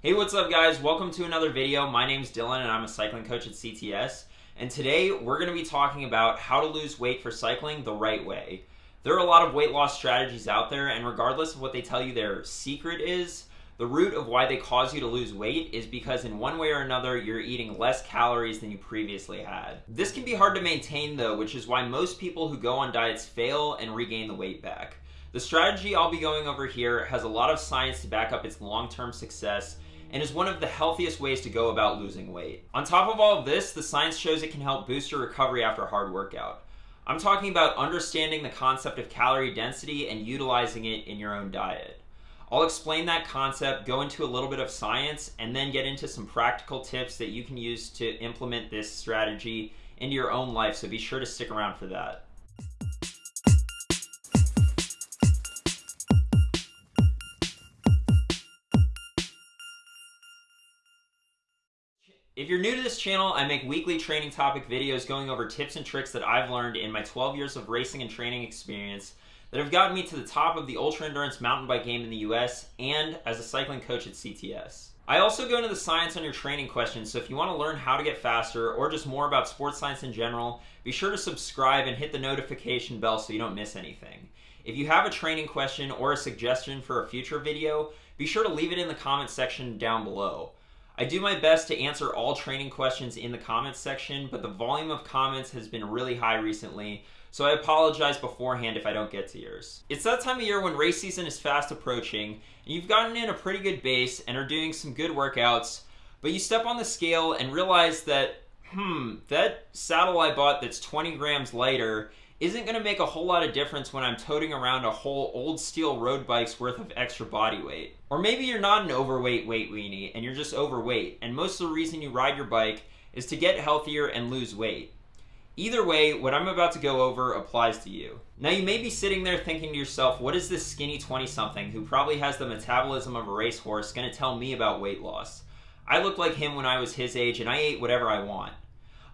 Hey, what's up guys? Welcome to another video. My name's Dylan and I'm a cycling coach at CTS. And today we're gonna be talking about how to lose weight for cycling the right way. There are a lot of weight loss strategies out there and regardless of what they tell you their secret is, the root of why they cause you to lose weight is because in one way or another you're eating less calories than you previously had. This can be hard to maintain though, which is why most people who go on diets fail and regain the weight back. The strategy I'll be going over here has a lot of science to back up its long-term success and is one of the healthiest ways to go about losing weight. On top of all of this, the science shows it can help boost your recovery after a hard workout. I'm talking about understanding the concept of calorie density and utilizing it in your own diet. I'll explain that concept, go into a little bit of science, and then get into some practical tips that you can use to implement this strategy into your own life, so be sure to stick around for that. If you're new to this channel, I make weekly training topic videos going over tips and tricks that I've learned in my 12 years of racing and training experience that have gotten me to the top of the ultra endurance mountain bike game in the US and as a cycling coach at CTS. I also go into the science on your training questions, so if you want to learn how to get faster or just more about sports science in general, be sure to subscribe and hit the notification bell so you don't miss anything. If you have a training question or a suggestion for a future video, be sure to leave it in the comment section down below. I do my best to answer all training questions in the comments section, but the volume of comments has been really high recently, so I apologize beforehand if I don't get to yours. It's that time of year when race season is fast approaching, and you've gotten in a pretty good base and are doing some good workouts, but you step on the scale and realize that, hmm, that saddle I bought that's 20 grams lighter isn't going to make a whole lot of difference when I'm toting around a whole old steel road bike's worth of extra body weight. Or maybe you're not an overweight weight weenie and you're just overweight, and most of the reason you ride your bike is to get healthier and lose weight. Either way, what I'm about to go over applies to you. Now you may be sitting there thinking to yourself, what is this skinny 20-something who probably has the metabolism of a racehorse going to tell me about weight loss? I looked like him when I was his age and I ate whatever I want.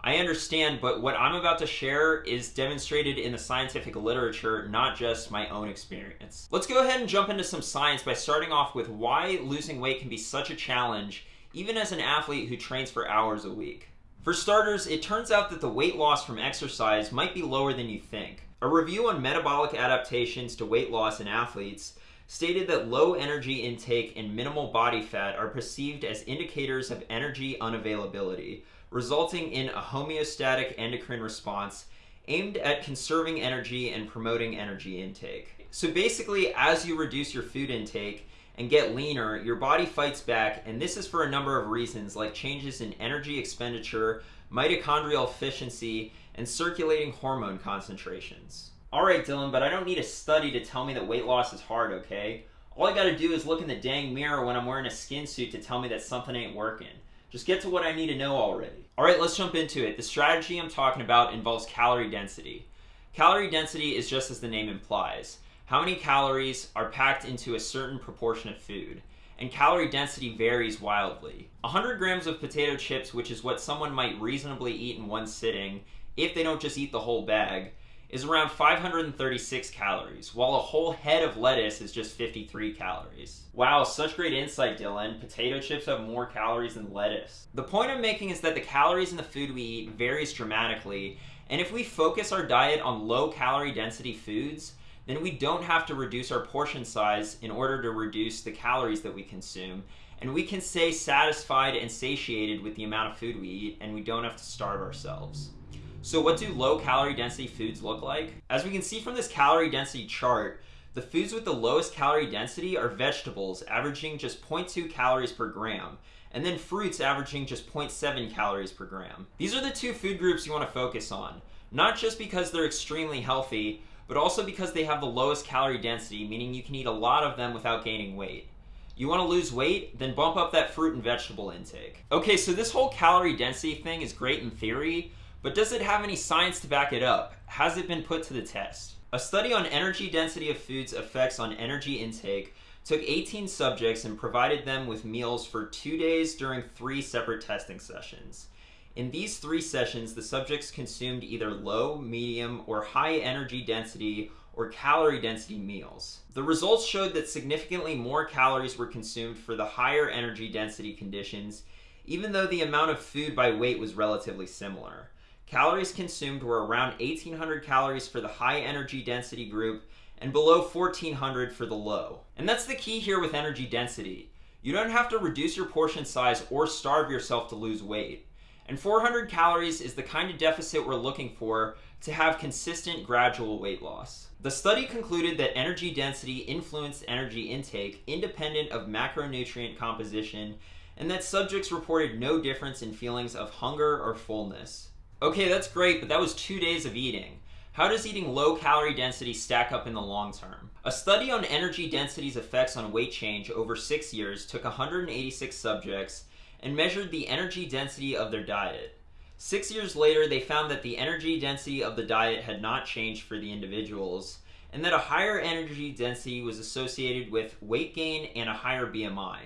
I understand, but what I'm about to share is demonstrated in the scientific literature, not just my own experience. Let's go ahead and jump into some science by starting off with why losing weight can be such a challenge, even as an athlete who trains for hours a week. For starters, it turns out that the weight loss from exercise might be lower than you think. A review on metabolic adaptations to weight loss in athletes stated that low energy intake and minimal body fat are perceived as indicators of energy unavailability, resulting in a homeostatic endocrine response aimed at conserving energy and promoting energy intake. So basically, as you reduce your food intake, and get leaner, your body fights back, and this is for a number of reasons, like changes in energy expenditure, mitochondrial efficiency, and circulating hormone concentrations. Alright Dylan, but I don't need a study to tell me that weight loss is hard, okay? All I gotta do is look in the dang mirror when I'm wearing a skin suit to tell me that something ain't working. Just get to what I need to know already. Alright, let's jump into it. The strategy I'm talking about involves calorie density. Calorie density is just as the name implies how many calories are packed into a certain proportion of food, and calorie density varies wildly. 100 grams of potato chips, which is what someone might reasonably eat in one sitting, if they don't just eat the whole bag, is around 536 calories, while a whole head of lettuce is just 53 calories. Wow, such great insight, Dylan. Potato chips have more calories than lettuce. The point I'm making is that the calories in the food we eat varies dramatically, and if we focus our diet on low calorie density foods, then we don't have to reduce our portion size in order to reduce the calories that we consume. And we can stay satisfied and satiated with the amount of food we eat, and we don't have to starve ourselves. So what do low calorie density foods look like? As we can see from this calorie density chart, the foods with the lowest calorie density are vegetables, averaging just 0.2 calories per gram, and then fruits averaging just 0.7 calories per gram. These are the two food groups you want to focus on, not just because they're extremely healthy, but also because they have the lowest calorie density, meaning you can eat a lot of them without gaining weight. You want to lose weight? Then bump up that fruit and vegetable intake. Okay, so this whole calorie density thing is great in theory, but does it have any science to back it up? Has it been put to the test? A study on energy density of foods effects on energy intake took 18 subjects and provided them with meals for two days during three separate testing sessions. In these three sessions, the subjects consumed either low, medium, or high energy density or calorie density meals. The results showed that significantly more calories were consumed for the higher energy density conditions, even though the amount of food by weight was relatively similar. Calories consumed were around 1800 calories for the high energy density group and below 1400 for the low. And that's the key here with energy density. You don't have to reduce your portion size or starve yourself to lose weight. And 400 calories is the kind of deficit we're looking for to have consistent gradual weight loss. The study concluded that energy density influenced energy intake independent of macronutrient composition and that subjects reported no difference in feelings of hunger or fullness. Okay, that's great, but that was two days of eating. How does eating low calorie density stack up in the long term? A study on energy density's effects on weight change over six years took 186 subjects and measured the energy density of their diet. Six years later, they found that the energy density of the diet had not changed for the individuals, and that a higher energy density was associated with weight gain and a higher BMI.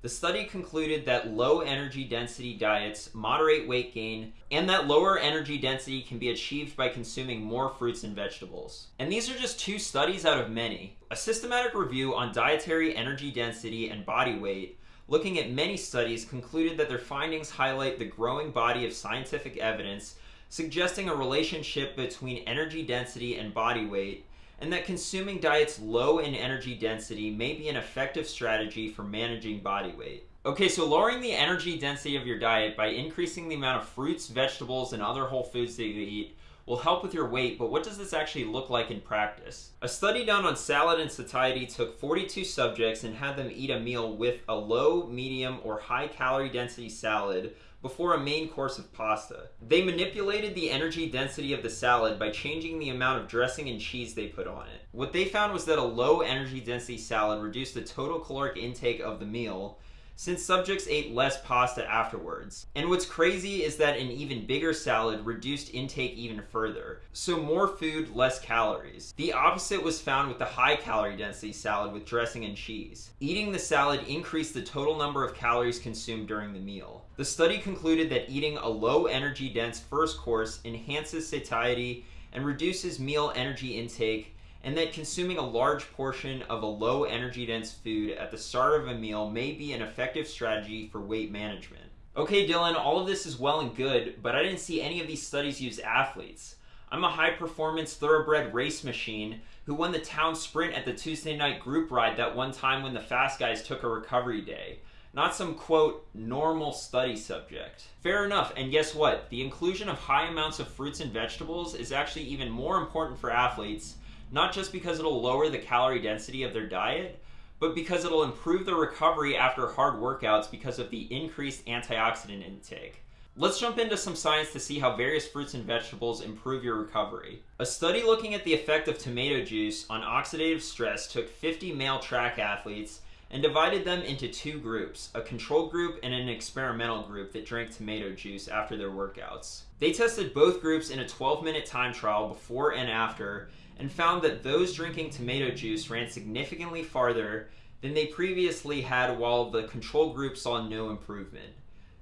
The study concluded that low energy density diets moderate weight gain and that lower energy density can be achieved by consuming more fruits and vegetables. And these are just two studies out of many. A systematic review on dietary energy density and body weight looking at many studies concluded that their findings highlight the growing body of scientific evidence suggesting a relationship between energy density and body weight and that consuming diets low in energy density may be an effective strategy for managing body weight. Okay, so lowering the energy density of your diet by increasing the amount of fruits, vegetables, and other whole foods that you eat will help with your weight, but what does this actually look like in practice? A study done on salad and satiety took 42 subjects and had them eat a meal with a low, medium, or high calorie density salad before a main course of pasta. They manipulated the energy density of the salad by changing the amount of dressing and cheese they put on it. What they found was that a low energy density salad reduced the total caloric intake of the meal, since subjects ate less pasta afterwards. And what's crazy is that an even bigger salad reduced intake even further. So more food, less calories. The opposite was found with the high calorie density salad with dressing and cheese. Eating the salad increased the total number of calories consumed during the meal. The study concluded that eating a low energy dense first course enhances satiety and reduces meal energy intake and that consuming a large portion of a low energy dense food at the start of a meal may be an effective strategy for weight management. Okay, Dylan, all of this is well and good, but I didn't see any of these studies use athletes. I'm a high performance thoroughbred race machine who won the town sprint at the Tuesday night group ride that one time when the fast guys took a recovery day. Not some quote, normal study subject. Fair enough, and guess what? The inclusion of high amounts of fruits and vegetables is actually even more important for athletes not just because it'll lower the calorie density of their diet, but because it'll improve their recovery after hard workouts because of the increased antioxidant intake. Let's jump into some science to see how various fruits and vegetables improve your recovery. A study looking at the effect of tomato juice on oxidative stress took 50 male track athletes and divided them into two groups, a control group and an experimental group that drank tomato juice after their workouts. They tested both groups in a 12 minute time trial before and after and found that those drinking tomato juice ran significantly farther than they previously had while the control group saw no improvement.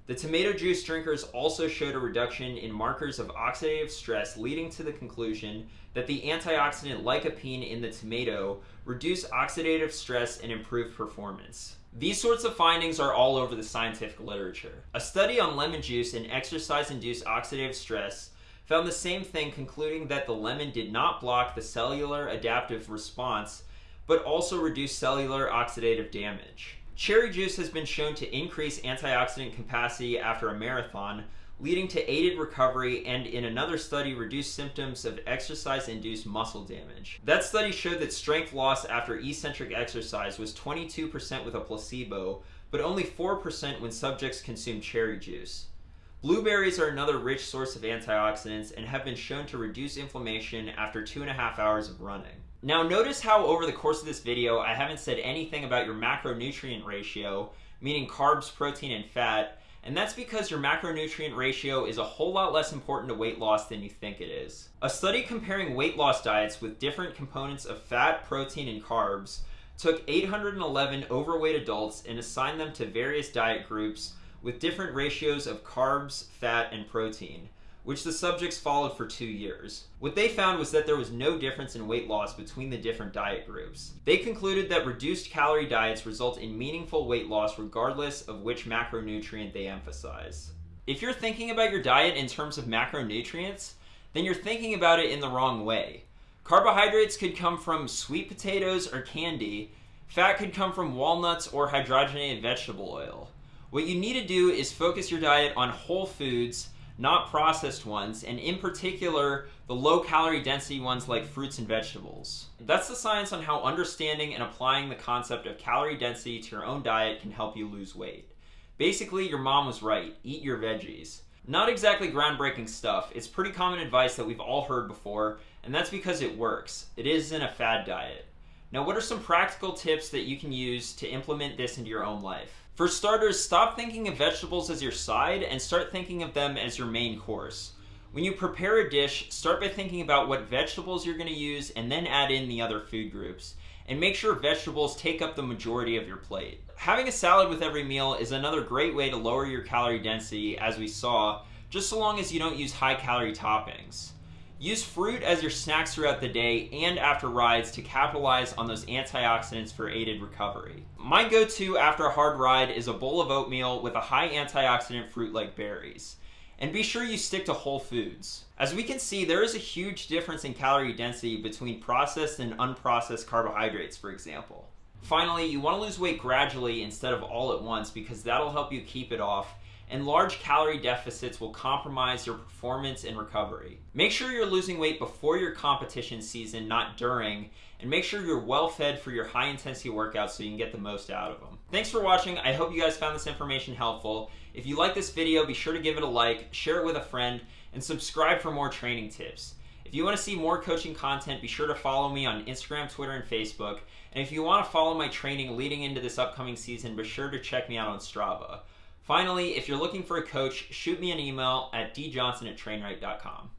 The tomato juice drinkers also showed a reduction in markers of oxidative stress, leading to the conclusion that the antioxidant lycopene in the tomato reduced oxidative stress and improved performance. These sorts of findings are all over the scientific literature. A study on lemon juice and exercise induced oxidative stress found the same thing, concluding that the lemon did not block the cellular adaptive response, but also reduced cellular oxidative damage. Cherry juice has been shown to increase antioxidant capacity after a marathon, leading to aided recovery and in another study reduced symptoms of exercise-induced muscle damage. That study showed that strength loss after eccentric exercise was 22% with a placebo, but only 4% when subjects consumed cherry juice. Blueberries are another rich source of antioxidants and have been shown to reduce inflammation after two and a half hours of running. Now notice how over the course of this video I haven't said anything about your macronutrient ratio, meaning carbs, protein, and fat, and that's because your macronutrient ratio is a whole lot less important to weight loss than you think it is. A study comparing weight loss diets with different components of fat, protein, and carbs took 811 overweight adults and assigned them to various diet groups with different ratios of carbs, fat, and protein. which the subjects followed for two years. What they found was that there was no difference in weight loss between the different diet groups. They concluded that reduced calorie diets result in meaningful weight loss regardless of which macronutrient they emphasize. If you're thinking about your diet in terms of macronutrients, then you're thinking about it in the wrong way. Carbohydrates could come from sweet potatoes or candy, fat could come from walnuts or hydrogenated vegetable oil. What you need to do is focus your diet on whole foods not processed ones, and in particular, the low calorie density ones like fruits and vegetables. That's the science on how understanding and applying the concept of calorie density to your own diet can help you lose weight. Basically, your mom was right eat your veggies. Not exactly groundbreaking stuff, it's pretty common advice that we've all heard before, and that's because it works. It isn't a fad diet. Now, what are some practical tips that you can use to implement this into your own life? For starters, stop thinking of vegetables as your side and start thinking of them as your main course. When you prepare a dish, start by thinking about what vegetables you're going to use and then add in the other food groups. And make sure vegetables take up the majority of your plate. Having a salad with every meal is another great way to lower your calorie density, as we saw, just so long as you don't use high calorie toppings. Use fruit as your snacks throughout the day and after rides to capitalize on those antioxidants for aided recovery. My go-to after a hard ride is a bowl of oatmeal with a high antioxidant fruit like berries. And be sure you stick to whole foods. As we can see, there is a huge difference in calorie density between processed and unprocessed carbohydrates, for example. Finally, you want to lose weight gradually instead of all at once because that'll help you keep it off and large calorie deficits will compromise your performance and recovery. Make sure you're losing weight before your competition season, not during, and make sure you're well fed for your high intensity workouts so you can get the most out of them. Thanks for watching. I hope you guys found this information helpful. If you like this video, be sure to give it a like, share it with a friend, and subscribe for more training tips. If you want to see more coaching content, be sure to follow me on Instagram, Twitter, and Facebook. And if you want to follow my training leading into this upcoming season, be sure to check me out on Strava. Finally, if you're looking for a coach, shoot me an email at djohnson at.